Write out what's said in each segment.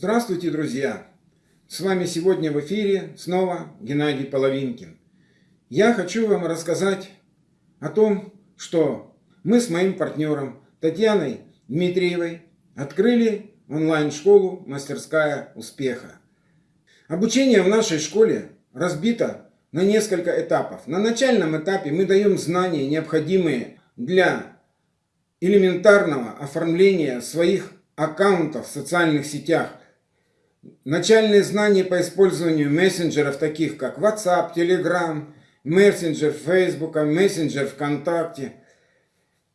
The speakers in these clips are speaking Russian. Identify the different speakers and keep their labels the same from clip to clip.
Speaker 1: Здравствуйте, друзья! С вами сегодня в эфире снова Геннадий Половинкин. Я хочу вам рассказать о том, что мы с моим партнером Татьяной Дмитриевой открыли онлайн-школу «Мастерская успеха». Обучение в нашей школе разбито на несколько этапов. На начальном этапе мы даем знания, необходимые для элементарного оформления своих аккаунтов в социальных сетях, начальные знания по использованию мессенджеров, таких как WhatsApp, Telegram, мессенджер Facebook, мессенджер ВКонтакте.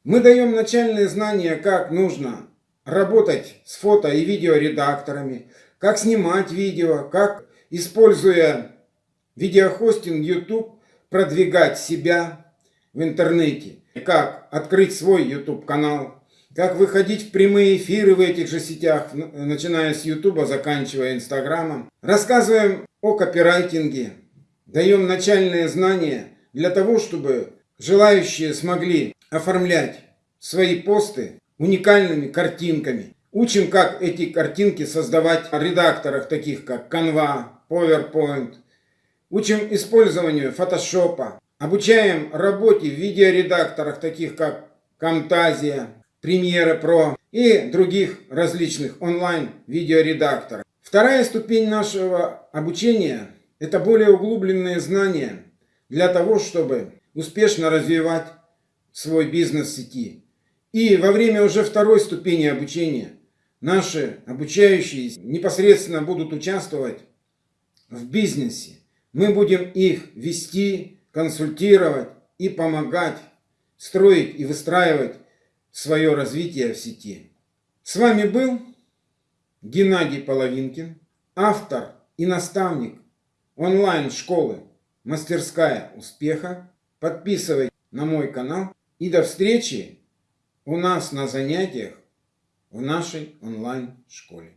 Speaker 1: Мы даем начальные знания, как нужно работать с фото и видеоредакторами, как снимать видео, как, используя видеохостинг YouTube, продвигать себя в интернете, как открыть свой YouTube канал, как выходить в прямые эфиры в этих же сетях, начиная с Ютуба, заканчивая Инстаграмом. Рассказываем о копирайтинге, даем начальные знания для того, чтобы желающие смогли оформлять свои посты уникальными картинками. Учим, как эти картинки создавать в редакторах, таких как Canva, PowerPoint. Учим использованию фотошопа. Обучаем работе в видеоредакторах, таких как Camtasia, Premiere Pro и других различных онлайн-видеоредакторов. Вторая ступень нашего обучения – это более углубленные знания для того, чтобы успешно развивать свой бизнес в сети. И во время уже второй ступени обучения наши обучающие непосредственно будут участвовать в бизнесе. Мы будем их вести, консультировать и помогать строить и выстраивать свое развитие в сети. С вами был Геннадий Половинкин, автор и наставник онлайн-школы «Мастерская успеха». Подписывайтесь на мой канал и до встречи у нас на занятиях в нашей онлайн-школе.